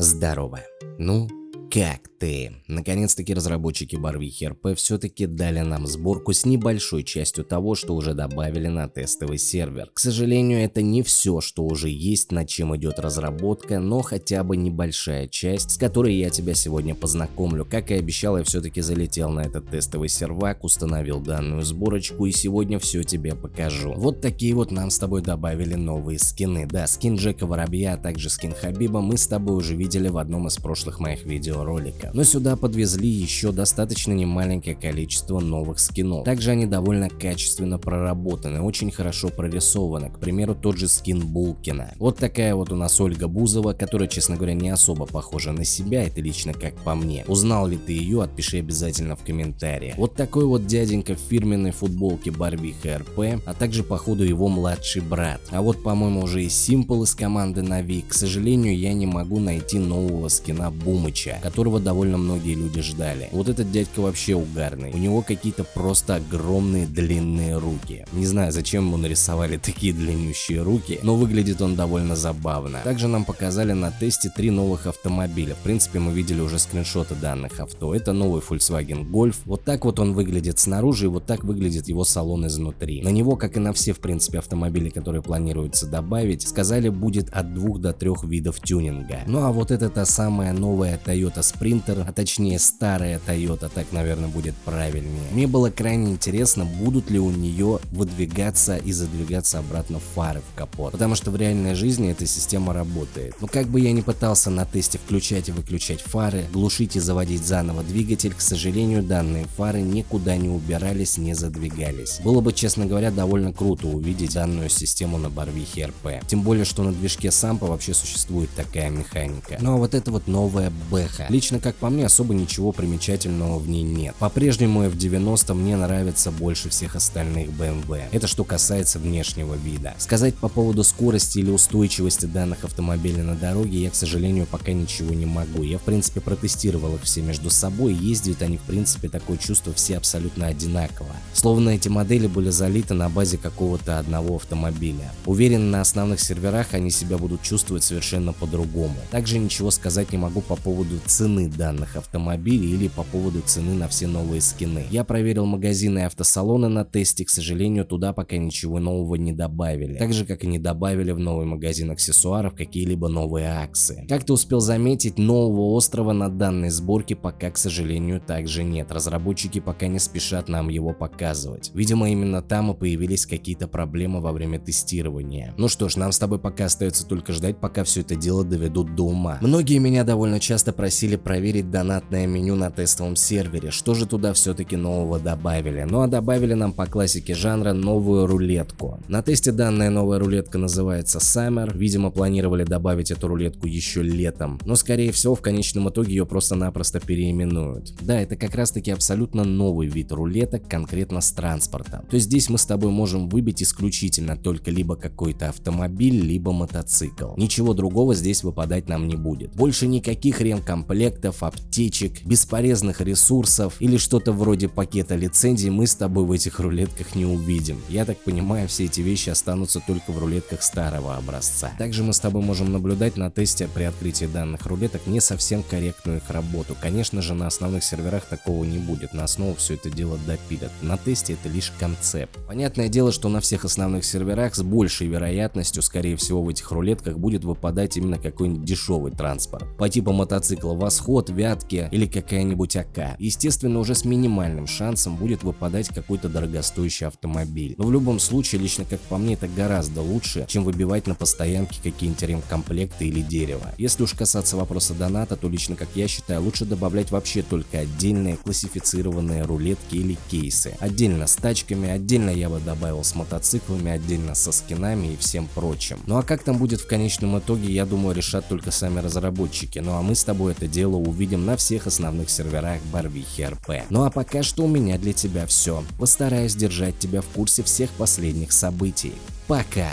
Здорово. Ну, как ты? Наконец-таки разработчики Барвихи РП все-таки дали нам сборку с небольшой частью того, что уже добавили на тестовый сервер. К сожалению, это не все, что уже есть, над чем идет разработка, но хотя бы небольшая часть, с которой я тебя сегодня познакомлю. Как и обещал, я все-таки залетел на этот тестовый сервак, установил данную сборочку и сегодня все тебе покажу. Вот такие вот нам с тобой добавили новые скины. Да, скин Джека Воробья, а также скин Хабиба мы с тобой уже видели в одном из прошлых моих видео видеоролика. Но сюда подвезли еще достаточно немаленькое количество новых скинов. Также они довольно качественно проработаны, очень хорошо прорисованы. К примеру, тот же скин Булкина. Вот такая вот у нас Ольга Бузова, которая, честно говоря, не особо похожа на себя, это лично как по мне. Узнал ли ты ее, отпиши обязательно в комментариях. Вот такой вот дяденька в фирменной футболке Барвиха РП, а также походу его младший брат. А вот по-моему уже и Симпл из команды Нави. К сожалению, я не могу найти нового скина Бумыча, которого довольно многие люди ждали. Вот этот дядька вообще угарный. У него какие-то просто огромные длинные руки. Не знаю, зачем ему нарисовали такие длиннющие руки, но выглядит он довольно забавно. Также нам показали на тесте три новых автомобиля. В принципе, мы видели уже скриншоты данных авто. Это новый Volkswagen Golf. Вот так вот он выглядит снаружи и вот так выглядит его салон изнутри. На него, как и на все, в принципе, автомобили, которые планируется добавить, сказали будет от двух до трех видов тюнинга. Ну а вот это та самая новая Toyota Toyota Sprinter, а точнее старая Toyota, так наверное будет правильнее. Мне было крайне интересно, будут ли у нее выдвигаться и задвигаться обратно фары в капот, потому что в реальной жизни эта система работает. Но как бы я ни пытался на тесте включать и выключать фары, глушить и заводить заново двигатель, к сожалению данные фары никуда не убирались, не задвигались. Было бы, честно говоря, довольно круто увидеть данную систему на Барвихе РП. Тем более, что на движке Сампа вообще существует такая механика. Ну а вот это вот новая Бэха. Лично, как по мне, особо ничего примечательного в ней нет. По-прежнему F90 мне нравится больше всех остальных BMW. Это что касается внешнего вида. Сказать по поводу скорости или устойчивости данных автомобилей на дороге я, к сожалению, пока ничего не могу. Я, в принципе, протестировал их все между собой, ездят они, в принципе, такое чувство все абсолютно одинаково. Словно эти модели были залиты на базе какого-то одного автомобиля. Уверен, на основных серверах они себя будут чувствовать совершенно по-другому. Также ничего сказать не могу по поводу цены данных автомобилей или по поводу цены на все новые скины. Я проверил магазины и автосалоны на тесте, к сожалению, туда пока ничего нового не добавили. Так же, как и не добавили в новый магазин аксессуаров какие-либо новые акции. Как ты успел заметить, нового острова на данной сборке пока, к сожалению, также нет. Разработчики пока не спешат нам его показывать. Видимо, именно там и появились какие-то проблемы во время тестирования. Ну что ж, нам с тобой пока остается только ждать, пока все это дело доведут до ума. Многие меня довольно часто просили решили проверить донатное меню на тестовом сервере, что же туда все-таки нового добавили. Ну а добавили нам по классике жанра новую рулетку. На тесте данная новая рулетка называется Summer, видимо планировали добавить эту рулетку еще летом, но скорее всего в конечном итоге ее просто-напросто переименуют. Да, это как раз таки абсолютно новый вид рулеток, конкретно с транспортом. То есть здесь мы с тобой можем выбить исключительно только либо какой-то автомобиль, либо мотоцикл. Ничего другого здесь выпадать нам не будет. Больше никаких ремкомплектов комплектов, аптечек, бесполезных ресурсов или что-то вроде пакета лицензий мы с тобой в этих рулетках не увидим. Я так понимаю, все эти вещи останутся только в рулетках старого образца. Также мы с тобой можем наблюдать на тесте при открытии данных рулеток не совсем корректную их работу. Конечно же, на основных серверах такого не будет, на основу все это дело допилят. На тесте это лишь концепт. Понятное дело, что на всех основных серверах с большей вероятностью, скорее всего, в этих рулетках будет выпадать именно какой-нибудь дешевый транспорт. По типу мотоцикла Восход, Вятки или какая-нибудь АК. Естественно, уже с минимальным шансом будет выпадать какой-то дорогостоящий автомобиль. Но в любом случае, лично как по мне, это гораздо лучше, чем выбивать на постоянке какие-нибудь ремкомплекты или дерево. Если уж касаться вопроса доната, то лично как я считаю, лучше добавлять вообще только отдельные классифицированные рулетки или кейсы. Отдельно с тачками, отдельно я бы добавил с мотоциклами, отдельно со скинами и всем прочим. Ну а как там будет в конечном итоге, я думаю, решат только сами разработчики. Ну а мы с тобой это дело увидим на всех основных серверах Барвихи РП. Ну а пока что у меня для тебя все. Постараюсь держать тебя в курсе всех последних событий. Пока!